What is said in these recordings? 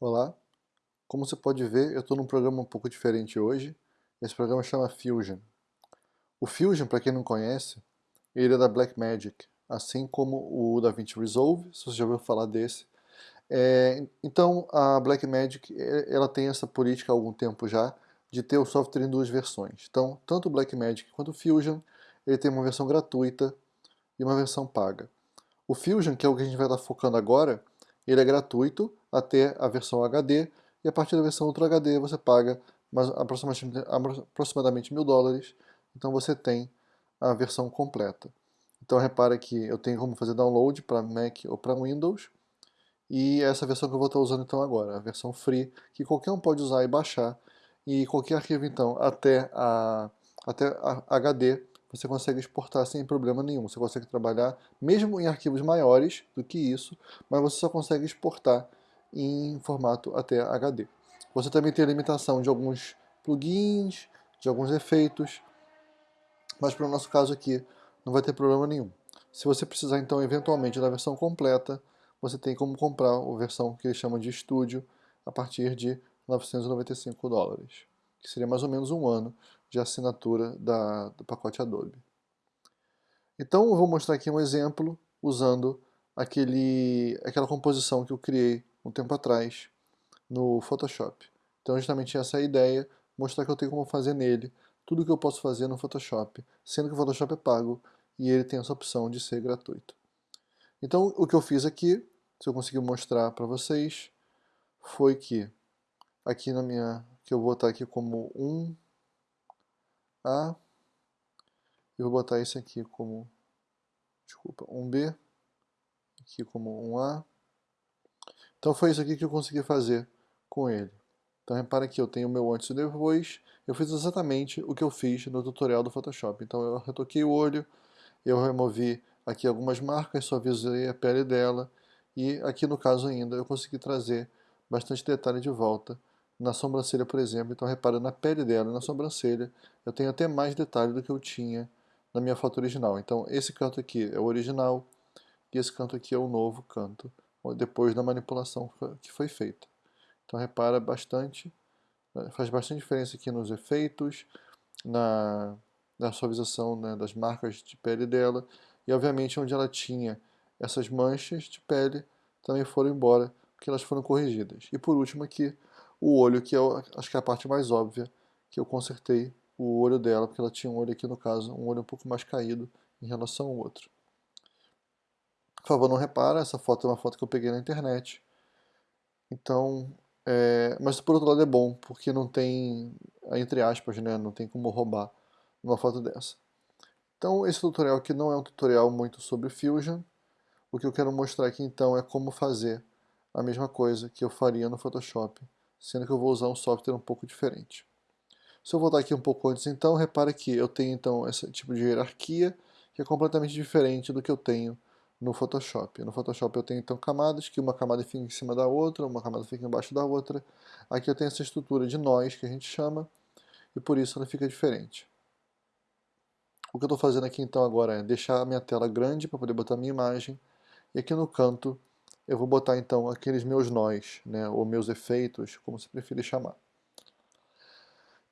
Olá, como você pode ver, eu estou num programa um pouco diferente hoje. Esse programa chama Fusion. O Fusion, para quem não conhece, ele é da Blackmagic, assim como o DaVinci Resolve, se você já ouviu falar desse. É, então, a Blackmagic é, ela tem essa política há algum tempo já, de ter o software em duas versões. Então, tanto o Blackmagic quanto o Fusion, ele tem uma versão gratuita e uma versão paga. O Fusion, que é o que a gente vai estar focando agora, ele é gratuito até a versão HD, e a partir da versão Ultra HD você paga mais, aproximadamente, mil dólares, então você tem a versão completa. Então repara que eu tenho como fazer download para Mac ou para Windows, e essa versão que eu vou estar usando então agora, a versão free, que qualquer um pode usar e baixar, e qualquer arquivo então até a, até a HD você consegue exportar sem problema nenhum. Você consegue trabalhar mesmo em arquivos maiores do que isso, mas você só consegue exportar em formato até HD. Você também tem limitação de alguns plugins, de alguns efeitos, mas para o nosso caso aqui não vai ter problema nenhum. Se você precisar então eventualmente da versão completa, você tem como comprar a versão que eles chamam de estúdio a partir de 995 dólares, que seria mais ou menos um ano de assinatura da, do pacote Adobe. Então eu vou mostrar aqui um exemplo usando aquele, aquela composição que eu criei um tempo atrás no Photoshop. Então justamente essa é a ideia, mostrar que eu tenho como fazer nele tudo que eu posso fazer no Photoshop, sendo que o Photoshop é pago e ele tem essa opção de ser gratuito. Então o que eu fiz aqui, se eu conseguir mostrar para vocês, foi que aqui na minha, que eu vou botar aqui como um a. E vou botar esse aqui como, desculpa, um B, aqui como um A. Então foi isso aqui que eu consegui fazer com ele. Então repara que eu tenho o meu antes e depois. Eu fiz exatamente o que eu fiz no tutorial do Photoshop. Então eu retoquei o olho, eu removi aqui algumas marcas, suavizei a pele dela. E aqui no caso ainda eu consegui trazer bastante detalhe de volta na sobrancelha, por exemplo. Então repara na pele dela, na sobrancelha, eu tenho até mais detalhe do que eu tinha na minha foto original. Então esse canto aqui é o original e esse canto aqui é o novo canto, depois da manipulação que foi feita. Então repara bastante, né, faz bastante diferença aqui nos efeitos, na, na suavização né, das marcas de pele dela e obviamente onde ela tinha essas manchas de pele também foram embora porque elas foram corrigidas. E por último aqui, o olho, que é, acho que é a parte mais óbvia, que eu consertei o olho dela, porque ela tinha um olho aqui no caso, um olho um pouco mais caído em relação ao outro. Por favor, não repara, essa foto é uma foto que eu peguei na internet. Então, é, mas por outro lado é bom, porque não tem, entre aspas, né, não tem como roubar uma foto dessa. Então esse tutorial aqui não é um tutorial muito sobre Fusion. O que eu quero mostrar aqui então é como fazer a mesma coisa que eu faria no Photoshop sendo que eu vou usar um software um pouco diferente. Se eu voltar aqui um pouco antes então, repare que eu tenho então esse tipo de hierarquia que é completamente diferente do que eu tenho no Photoshop. No Photoshop eu tenho então camadas, que uma camada fica em cima da outra, uma camada fica embaixo da outra. Aqui eu tenho essa estrutura de nós que a gente chama, e por isso ela fica diferente. O que eu estou fazendo aqui então agora é deixar a minha tela grande para poder botar a minha imagem, e aqui no canto eu vou botar então aqueles meus nós, né, ou meus efeitos, como você preferir chamar.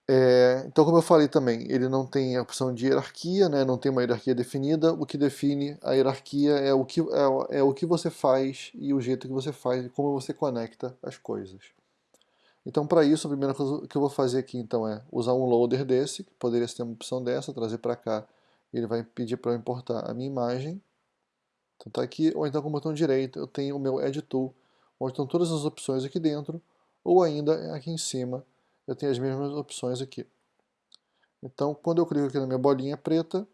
É, então, como eu falei também, ele não tem a opção de hierarquia, né, não tem uma hierarquia definida. O que define a hierarquia é o que, é, é o que você faz e o jeito que você faz e como você conecta as coisas. Então, para isso, a primeira coisa que eu vou fazer aqui então é usar um loader desse, que poderia ser uma opção dessa, trazer para cá. Ele vai pedir para eu importar a minha imagem. Então tá aqui, ou então com o botão direito eu tenho o meu Add Tool, onde estão todas as opções aqui dentro, ou ainda aqui em cima eu tenho as mesmas opções aqui. Então quando eu clico aqui na minha bolinha preta,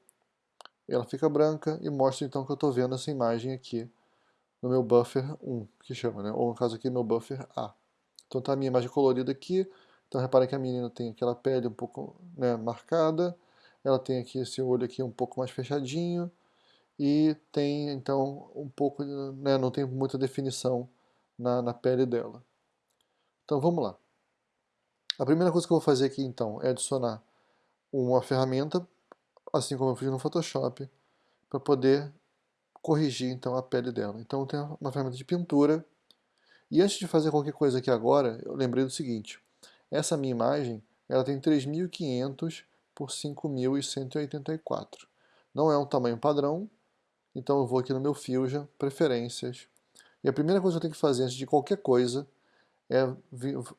ela fica branca e mostra então que eu estou vendo essa imagem aqui no meu buffer 1, que chama, né? ou no caso aqui meu buffer A. Então tá a minha imagem colorida aqui, então reparem que a menina tem aquela pele um pouco né, marcada, ela tem aqui esse olho aqui um pouco mais fechadinho, e tem então um pouco, né, não tem muita definição na, na pele dela. Então vamos lá. A primeira coisa que eu vou fazer aqui então é adicionar uma ferramenta, assim como eu fiz no Photoshop, para poder corrigir então a pele dela. Então eu tenho uma ferramenta de pintura E antes de fazer qualquer coisa aqui agora, eu lembrei do seguinte, essa minha imagem, ela tem 3.500 por 5.184. Não é um tamanho padrão, então eu vou aqui no meu Fusion, Preferências, e a primeira coisa que eu tenho que fazer antes de qualquer coisa é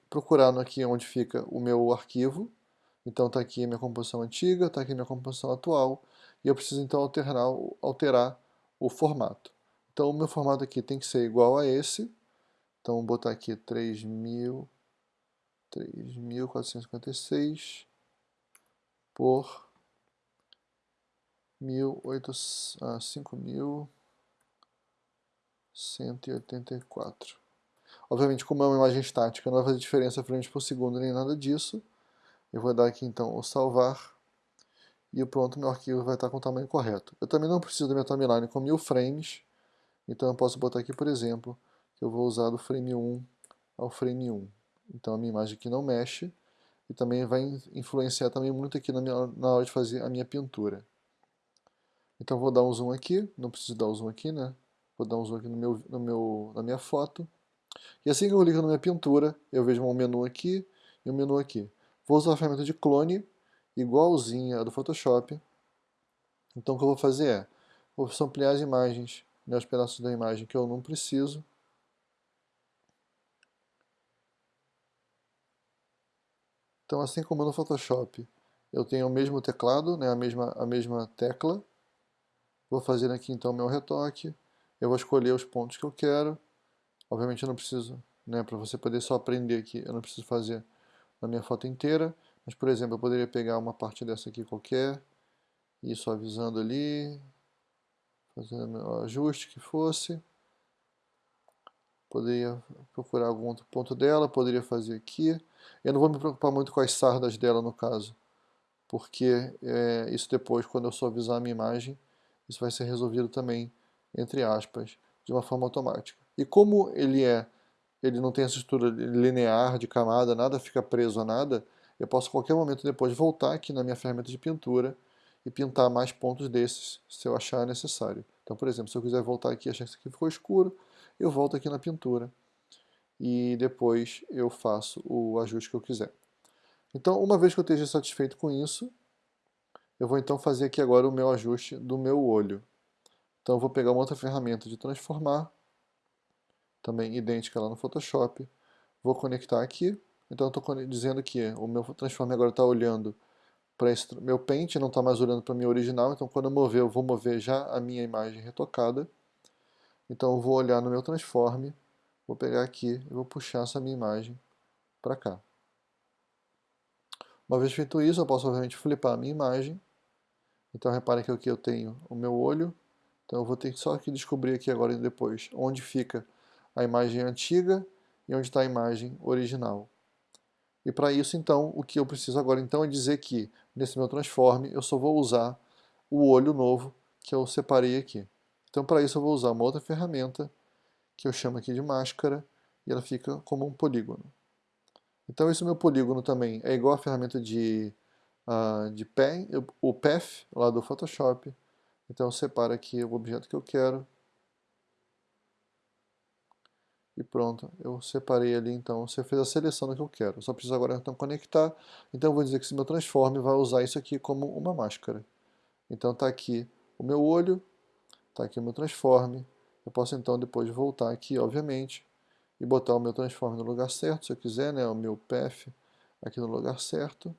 procurar aqui onde fica o meu arquivo, então está aqui minha composição antiga, está aqui minha composição atual, e eu preciso então alterar, alterar o formato. Então o meu formato aqui tem que ser igual a esse, então vou botar aqui 3.000, 3.456 por 5.184. Obviamente, como é uma imagem estática, não vai fazer diferença frames por segundo nem nada disso. Eu vou dar aqui então o salvar e pronto, meu arquivo vai estar com o tamanho correto. Eu também não preciso da minha timeline com mil frames, então eu posso botar aqui, por exemplo, que eu vou usar do frame 1 ao frame 1. Então a minha imagem aqui não mexe e também vai influenciar também muito aqui na, minha, na hora de fazer a minha pintura. Então vou dar um zoom aqui, não preciso dar um zoom aqui, né? Vou dar um zoom aqui no meu, no meu, na minha foto. E assim que eu clico na minha pintura, eu vejo um menu aqui e um menu aqui. Vou usar a ferramenta de clone, igualzinha a do Photoshop. Então o que eu vou fazer é, vou ampliar as imagens, né, os pedaços da imagem que eu não preciso. Então assim como no Photoshop, eu tenho o mesmo teclado, né, a, mesma, a mesma tecla. Vou fazer aqui então meu retoque. Eu vou escolher os pontos que eu quero. Obviamente eu não preciso, né, para você poder só aprender aqui, eu não preciso fazer na minha foto inteira, mas por exemplo, eu poderia pegar uma parte dessa aqui qualquer, e suavizando ali, fazendo o ajuste que fosse. Poderia procurar algum outro ponto dela, poderia fazer aqui. Eu não vou me preocupar muito com as sardas dela no caso, porque é, isso depois, quando eu suavizar a minha imagem, isso vai ser resolvido também, entre aspas, de uma forma automática. E como ele é ele não tem essa estrutura linear de camada, nada fica preso a nada, eu posso a qualquer momento depois voltar aqui na minha ferramenta de pintura e pintar mais pontos desses, se eu achar necessário. Então, por exemplo, se eu quiser voltar aqui e achar que isso aqui ficou escuro, eu volto aqui na pintura e depois eu faço o ajuste que eu quiser. Então, uma vez que eu esteja satisfeito com isso, eu vou então fazer aqui agora o meu ajuste do meu olho. Então, eu vou pegar uma outra ferramenta de transformar, também idêntica lá no Photoshop. Vou conectar aqui. Então estou dizendo que o meu Transform agora está olhando para esse meu pente, não está mais olhando para a minha original. Então quando eu mover, eu vou mover já a minha imagem retocada. Então eu vou olhar no meu Transform, vou pegar aqui e vou puxar essa minha imagem para cá. Uma vez feito isso, eu posso obviamente flipar a minha imagem. Então repare que aqui eu tenho o meu olho. Então eu vou ter que só aqui descobrir aqui agora e depois onde fica a imagem antiga e onde está a imagem original. E para isso, então, o que eu preciso agora então é dizer que, nesse meu transforme, eu só vou usar o olho novo que eu separei aqui. Então, para isso, eu vou usar uma outra ferramenta, que eu chamo aqui de máscara, e ela fica como um polígono. Então, esse meu polígono também é igual à ferramenta de, uh, de pen, o Path, lá do Photoshop. Então, eu separo aqui o objeto que eu quero, e pronto, eu separei ali então, você fez a seleção do que eu quero, eu só preciso agora então conectar, então eu vou dizer que esse meu transform vai usar isso aqui como uma máscara. Então está aqui o meu olho, está aqui o meu transform, eu posso então depois voltar aqui, obviamente, e botar o meu transform no lugar certo, se eu quiser, né, o meu path aqui no lugar certo,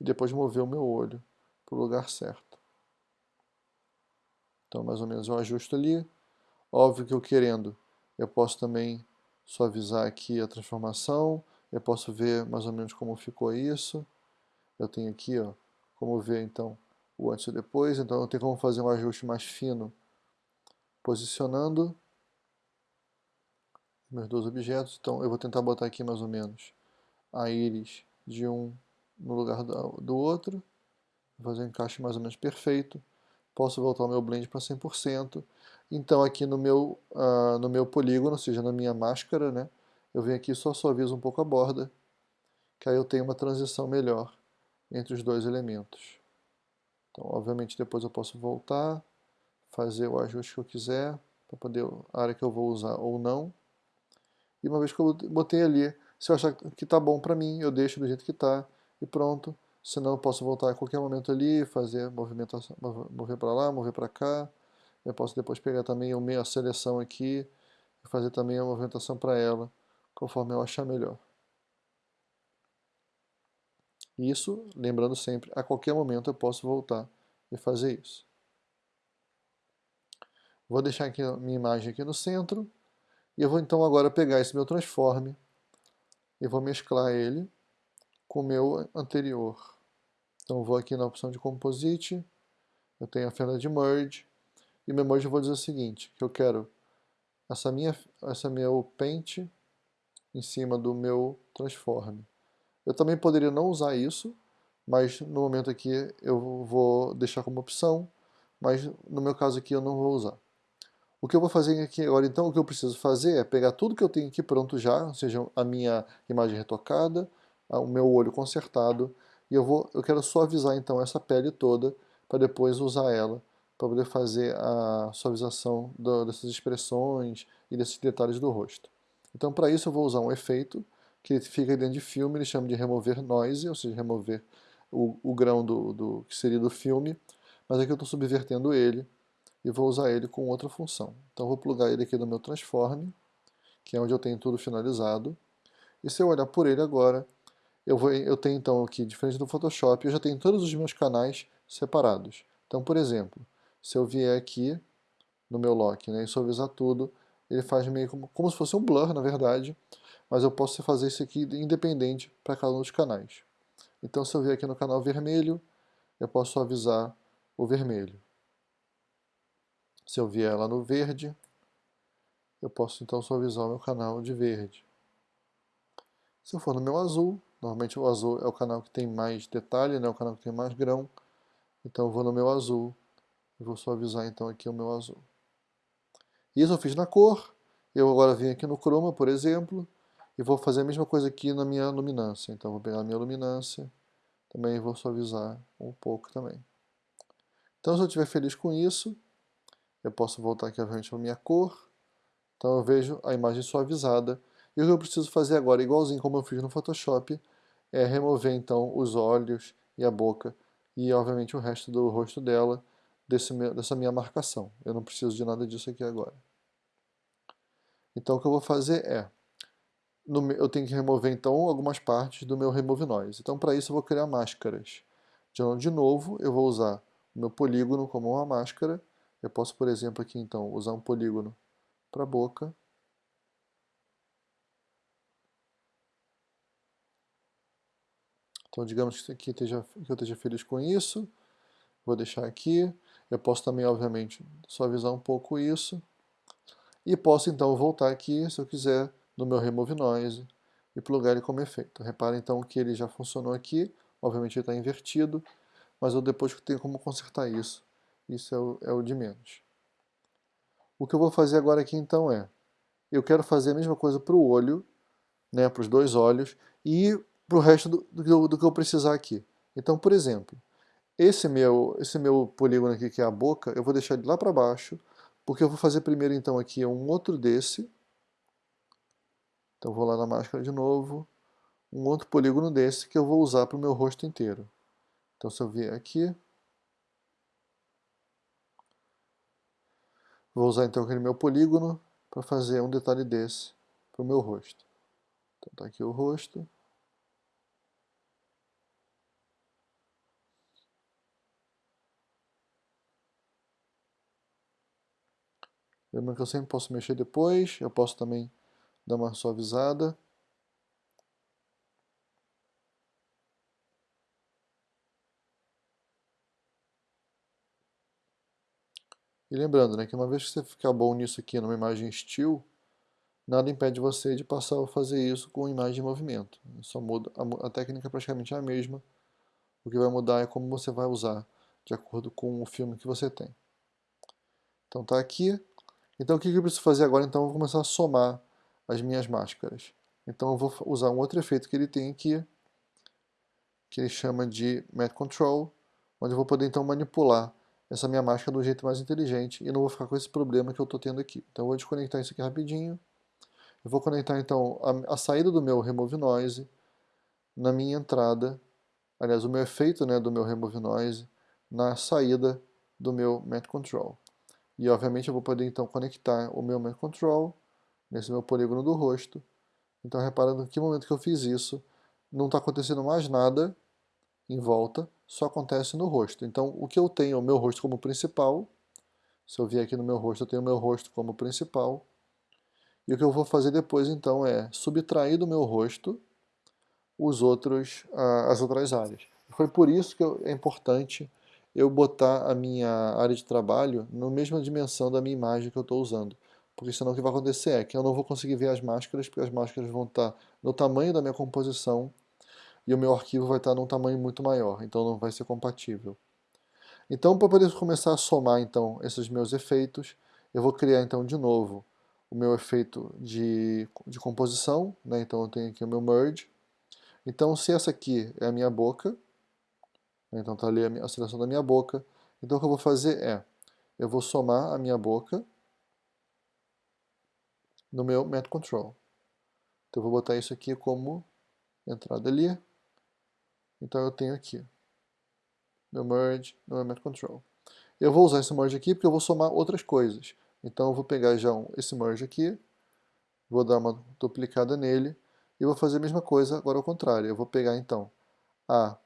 e depois mover o meu olho para o lugar certo. Então mais ou menos eu ajusto ali, óbvio que eu querendo eu posso também suavizar aqui a transformação, eu posso ver mais ou menos como ficou isso. Eu tenho aqui, ó, como ver então o antes e depois, então eu tenho como fazer um ajuste mais fino posicionando meus dois objetos. Então eu vou tentar botar aqui mais ou menos a íris de um no lugar do outro, fazer um encaixe mais ou menos perfeito. Posso voltar o meu blend para 100%. Então aqui no meu, uh, no meu polígono, ou seja, na minha máscara, né, eu venho aqui e só suavizo um pouco a borda, que aí eu tenho uma transição melhor entre os dois elementos. Então, obviamente, depois eu posso voltar, fazer o ajuste que eu quiser, para poder a área que eu vou usar ou não. e uma vez que eu botei ali, se eu achar que está bom para mim, eu deixo do jeito que está e pronto. Senão eu posso voltar a qualquer momento ali, fazer movimentação, mover para lá, mover para cá. Eu posso depois pegar também a seleção aqui e fazer também a movimentação para ela, conforme eu achar melhor. Isso, lembrando sempre, a qualquer momento eu posso voltar e fazer isso. Vou deixar aqui a minha imagem aqui no centro. E eu vou então agora pegar esse meu transforme e vou mesclar ele com o meu anterior. Então vou aqui na opção de Composite, eu tenho a fenda de Merge, e meu Merge eu vou dizer o seguinte, que eu quero essa minha, essa meu Paint em cima do meu Transform. Eu também poderia não usar isso, mas no momento aqui eu vou deixar como opção, mas no meu caso aqui eu não vou usar. O que eu vou fazer aqui agora, então, o que eu preciso fazer é pegar tudo que eu tenho aqui pronto já, ou seja, a minha imagem retocada, o meu olho consertado, e eu, vou, eu quero suavizar então essa pele toda, para depois usar ela, para poder fazer a suavização do, dessas expressões e desses detalhes do rosto. Então, para isso eu vou usar um efeito, que fica dentro de filme, ele chama de remover noise, ou seja, remover o, o grão do, do, que seria do filme, mas aqui eu estou subvertendo ele, e vou usar ele com outra função. Então vou plugar ele aqui no meu transform, que é onde eu tenho tudo finalizado. E se eu olhar por ele agora, eu, vou, eu tenho então aqui, diferente do Photoshop, eu já tenho todos os meus canais separados. Então, por exemplo, se eu vier aqui no meu lock né, e suavizar tudo, ele faz meio como, como se fosse um blur, na verdade, mas eu posso fazer isso aqui independente para cada um dos canais. Então, se eu vier aqui no canal vermelho, eu posso suavizar o vermelho. Se eu vier lá no verde, eu posso então suavizar o meu canal de verde. Se eu for no meu azul, normalmente o azul é o canal que tem mais detalhe, né, o canal que tem mais grão, então eu vou no meu azul e vou suavizar então aqui o meu azul. Isso eu fiz na cor, eu agora venho aqui no chroma, por exemplo, e vou fazer a mesma coisa aqui na minha luminância. Então vou pegar a minha luminância, também vou suavizar um pouco também. Então se eu estiver feliz com isso, eu posso voltar aqui obviamente para minha cor, então eu vejo a imagem suavizada, e o que eu preciso fazer agora, igualzinho como eu fiz no Photoshop, é remover então os olhos e a boca, e obviamente o resto do rosto dela, desse, dessa minha marcação. Eu não preciso de nada disso aqui agora. Então o que eu vou fazer é, no, eu tenho que remover então algumas partes do meu Remove Noise. Então para isso eu vou criar máscaras. De novo, eu vou usar o meu polígono como uma máscara, eu posso, por exemplo, aqui então usar um polígono para a boca. Então, digamos que, esteja, que eu esteja feliz com isso. Vou deixar aqui. Eu posso também, obviamente, suavizar um pouco isso. E posso, então, voltar aqui, se eu quiser, no meu Remove Noise e plugar ele como efeito. Repara, então, que ele já funcionou aqui. Obviamente, ele está invertido, mas eu depois tenho como consertar isso isso é o, é o de menos. O que eu vou fazer agora aqui então é, eu quero fazer a mesma coisa para o olho, né, para os dois olhos, e para o resto do, do, do, que eu precisar aqui. Então, por exemplo, esse meu, esse meu polígono aqui, que é a boca, eu vou deixar ele lá para baixo, porque eu vou fazer primeiro então aqui um outro desse. Então vou lá na máscara de novo, um outro polígono desse que eu vou usar para o meu rosto inteiro. Então se eu vier aqui, Vou usar então aquele meu polígono para fazer um detalhe desse para o meu rosto. Então está aqui o rosto. Lembrando que eu sempre posso mexer depois, eu posso também dar uma suavizada. E lembrando né, que uma vez que você ficar bom nisso aqui numa imagem still, nada impede você de passar a fazer isso com imagem em movimento. Só muda, a, a técnica é praticamente a mesma. O que vai mudar é como você vai usar, de acordo com o filme que você tem. Então tá aqui. Então o que eu preciso fazer agora? Então eu vou começar a somar as minhas máscaras. Então eu vou usar um outro efeito que ele tem aqui, que ele chama de Matte Control, onde eu vou poder então manipular essa minha máscara do jeito mais inteligente e não vou ficar com esse problema que eu estou tendo aqui. Então eu vou desconectar isso aqui rapidinho Eu vou conectar então a, a saída do meu Remove Noise na minha entrada, aliás, o meu efeito né, do meu Remove Noise na saída do meu Matte Control. E obviamente eu vou poder então conectar o meu Matte Control nesse meu polígono do rosto. Então reparando que momento que eu fiz isso, não está acontecendo mais nada em volta, só acontece no rosto. Então o que eu tenho, o meu rosto como principal, se eu vier aqui no meu rosto, eu tenho o meu rosto como principal, e o que eu vou fazer depois então é subtrair do meu rosto os outros, as outras áreas. Foi por isso que é importante eu botar a minha área de trabalho na mesma dimensão da minha imagem que eu estou usando. Porque senão o que vai acontecer é que eu não vou conseguir ver as máscaras, porque as máscaras vão estar no tamanho da minha composição e o meu arquivo vai estar num tamanho muito maior, então não vai ser compatível. Então, para poder começar a somar então esses meus efeitos, eu vou criar então de novo o meu efeito de, de composição, né? então eu tenho aqui o meu merge. Então se essa aqui é a minha boca? Então está ali a, seleção da minha boca, então o que eu vou fazer é, eu vou somar a minha boca no meu Matte Control. Então eu vou botar isso aqui como entrada ali, então eu tenho aqui meu merge no meu Matte Control. Eu vou usar esse merge aqui porque eu vou somar outras coisas. Então eu vou pegar já um, esse merge aqui, vou dar uma duplicada nele, e vou fazer a mesma coisa agora ao contrário. Eu vou pegar então a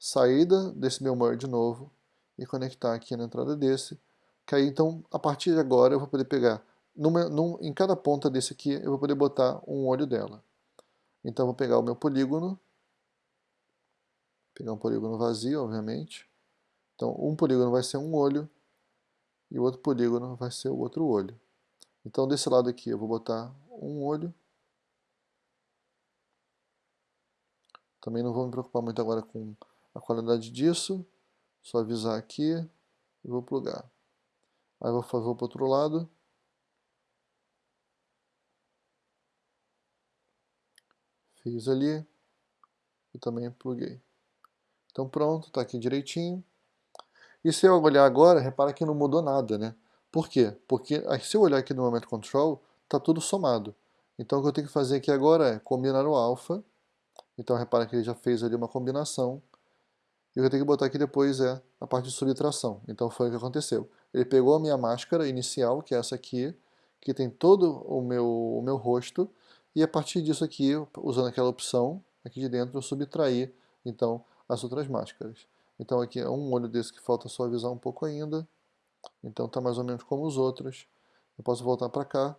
saída desse meu merge novo e conectar aqui na entrada desse, que aí então a partir de agora eu vou poder pegar, numa, num, em cada ponta desse aqui eu vou poder botar um olho dela. Então eu vou pegar o meu polígono, pegar um polígono vazio, obviamente. Então um polígono vai ser um olho, e o outro polígono vai ser o outro olho. Então desse lado aqui eu vou botar um olho. Também não vou me preocupar muito agora com a qualidade disso. Só avisar aqui e vou plugar. Aí vou fazer para o outro lado. Fiz ali e também pluguei. Então pronto, está aqui direitinho. E se eu olhar agora, repara que não mudou nada, né? Por quê? Porque se eu olhar aqui no Moment Control, está tudo somado. Então o que eu tenho que fazer aqui agora é combinar o alfa. Então repara que ele já fez ali uma combinação. E o que eu tenho que botar aqui depois é a parte de subtração. Então foi o que aconteceu. Ele pegou a minha máscara inicial, que é essa aqui, que tem todo o meu, o meu rosto, e a partir disso aqui, usando aquela opção aqui de dentro, eu subtraí então as outras máscaras. Então aqui é um olho desse que falta suavizar um pouco ainda. Então está mais ou menos como os outros. Eu posso voltar para cá.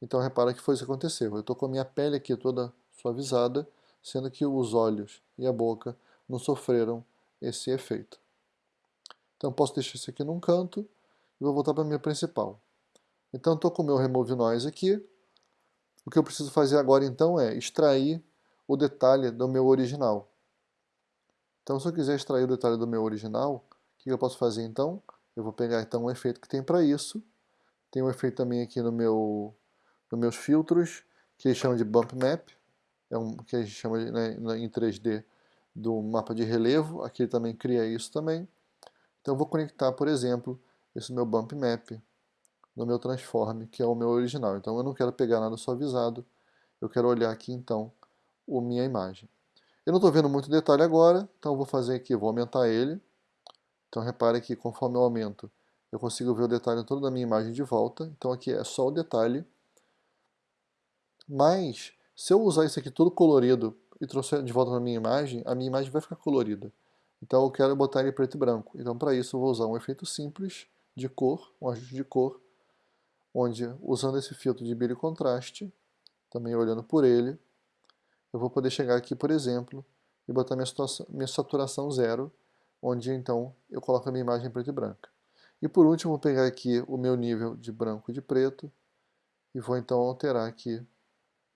Então repara que foi isso que aconteceu. Eu estou com a minha pele aqui toda suavizada, sendo que os olhos e a boca não sofreram esse efeito. Então posso deixar isso aqui num canto e vou voltar para a minha principal. Então estou com o meu Remove Noise aqui. O que eu preciso fazer agora então é extrair o detalhe do meu original. Então, se eu quiser extrair o detalhe do meu original, o que eu posso fazer então? Eu vou pegar então um efeito que tem para isso. Tem um efeito também aqui no meu, nos meus filtros, que eles chamam de Bump Map, é um, que a gente chama né, em 3D do mapa de relevo, aqui ele também cria isso também. Então eu vou conectar, por exemplo, esse meu Bump Map no meu Transform, que é o meu original. Então eu não quero pegar nada suavizado, eu quero olhar aqui então a minha imagem. Eu não estou vendo muito detalhe agora, então eu vou fazer aqui, vou aumentar ele. Então repare que conforme eu aumento, eu consigo ver o detalhe todo da minha imagem de volta. Então aqui é só o detalhe. Mas, se eu usar isso aqui todo colorido e trouxer de volta na minha imagem, a minha imagem vai ficar colorida. Então eu quero botar ele preto e branco. Então para isso eu vou usar um efeito simples de cor, um ajuste de cor, onde usando esse filtro de brilho e contraste, também olhando por ele, eu vou poder chegar aqui, por exemplo, e botar minha, situação, minha saturação zero, onde então eu coloco a minha imagem preta e branca. E por último, vou pegar aqui o meu nível de branco e de preto, e vou então alterar aqui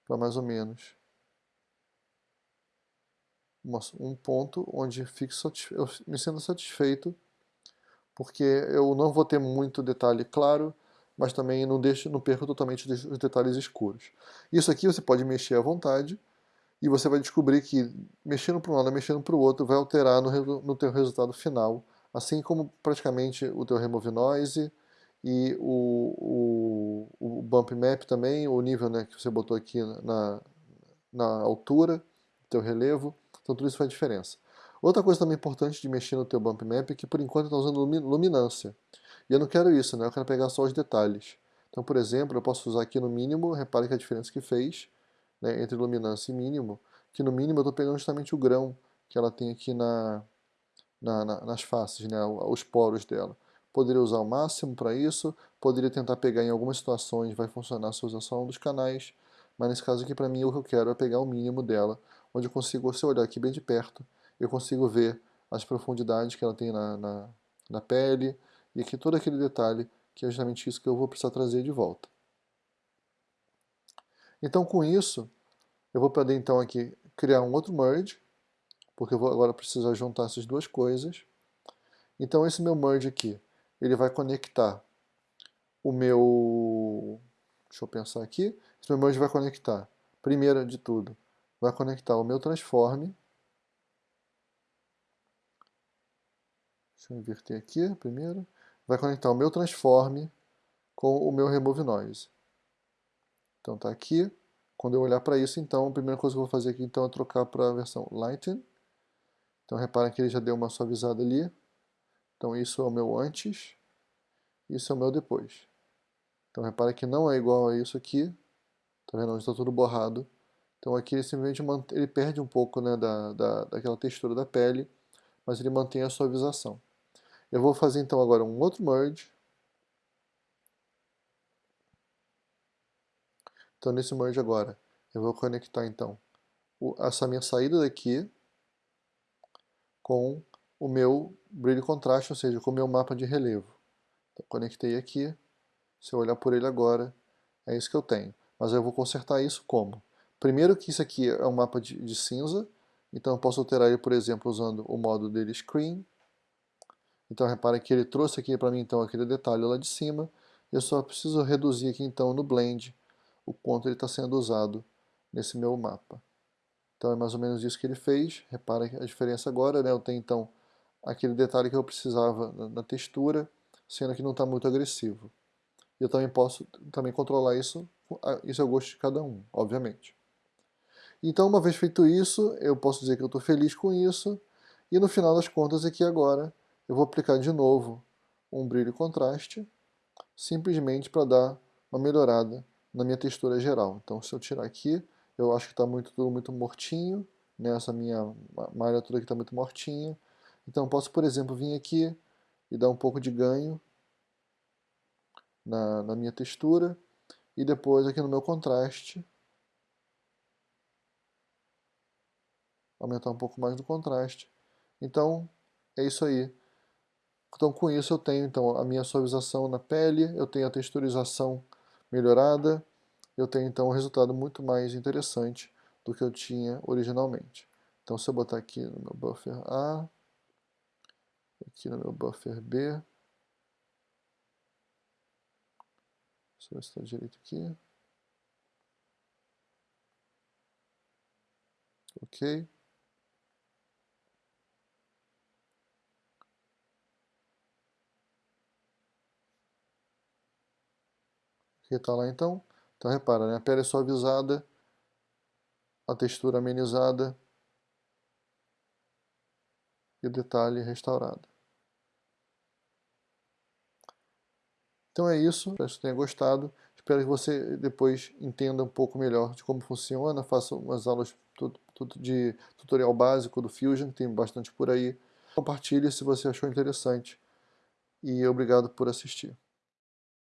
para mais ou menos um ponto onde fico eu me sinto satisfeito, porque eu não vou ter muito detalhe claro, mas também não, deixo, não perco totalmente os detalhes escuros. Isso aqui você pode mexer à vontade, e você vai descobrir que mexendo para um lado mexendo para o outro vai alterar no, no teu resultado final, assim como praticamente o teu Remove Noise e o, o, o bump map também, o nível né, que você botou aqui na, na altura, teu relevo, então tudo isso faz diferença. Outra coisa também importante de mexer no teu bump map é que por enquanto está usando luminância. E eu não quero isso, né? eu quero pegar só os detalhes. Então, por exemplo, eu posso usar aqui no mínimo, repare que a diferença que fez né, entre luminância e mínimo, que no mínimo eu estou pegando justamente o grão que ela tem aqui na, na, na, nas faces, né, os poros dela. Poderia usar o máximo para isso, poderia tentar pegar em algumas situações, vai funcionar se usar só um dos canais, mas nesse caso aqui para mim o que eu quero é pegar o mínimo dela, onde eu consigo, se eu olhar aqui bem de perto, eu consigo ver as profundidades que ela tem na, na, na pele, e aqui todo aquele detalhe que é justamente isso que eu vou precisar trazer de volta. Então com isso, eu vou poder então aqui criar um outro merge, porque eu vou agora precisar juntar essas duas coisas. Então esse meu merge aqui, ele vai conectar o meu... Deixa eu pensar aqui. Esse meu merge vai conectar, primeiro de tudo, vai conectar o meu transform. Deixa eu inverter aqui primeiro vai conectar o meu transform com o meu remove noise. Então está aqui. Quando eu olhar para isso, então, a primeira coisa que eu vou fazer aqui então, é trocar para a versão Lighten. Então reparem que ele já deu uma suavizada ali. Então isso é o meu antes, isso é o meu depois. Então repara que não é igual a isso aqui. Tá vendo? Está tudo borrado. Então aqui ele simplesmente ele perde um pouco né, da, da, daquela textura da pele, mas ele mantém a suavização. Eu vou fazer então agora um outro merge. Então nesse merge agora, eu vou conectar então essa minha saída daqui com o meu brilho contraste, ou seja, com o meu mapa de relevo. Então, conectei aqui, se eu olhar por ele agora, é isso que eu tenho. Mas eu vou consertar isso como? Primeiro que isso aqui é um mapa de, de cinza, então eu posso alterar ele, por exemplo, usando o modo dele Screen, então repare que ele trouxe aqui para mim então aquele detalhe lá de cima. Eu só preciso reduzir aqui então no Blend o quanto ele está sendo usado nesse meu mapa. Então é mais ou menos isso que ele fez. Repara a diferença agora, né? Eu tenho então aquele detalhe que eu precisava na textura, sendo que não está muito agressivo. Eu também posso também controlar isso, isso é o gosto de cada um, obviamente. Então, uma vez feito isso, eu posso dizer que eu estou feliz com isso, e no final das contas aqui agora, eu vou aplicar de novo um brilho e contraste, simplesmente para dar uma melhorada na minha textura geral. Então se eu tirar aqui, eu acho que está muito, tudo muito mortinho, né? essa minha malha toda aqui está muito mortinha. Então posso, por exemplo, vir aqui e dar um pouco de ganho na, na minha textura, e depois aqui no meu contraste, aumentar um pouco mais do contraste. Então, é isso aí. Então com isso eu tenho então a minha suavização na pele, eu tenho a texturização melhorada, eu tenho então um resultado muito mais interessante do que eu tinha originalmente. Então se eu botar aqui no meu buffer A, aqui no meu buffer B, deixa eu ver se está direito aqui. Ok. Que está lá então. Então repara, né? a pele é suavizada, a textura amenizada e o detalhe restaurado. Então é isso, espero que você tenha gostado. Espero que você depois entenda um pouco melhor de como funciona, faça umas aulas de tutorial básico do Fusion, que tem bastante por aí. Compartilhe se você achou interessante e obrigado por assistir.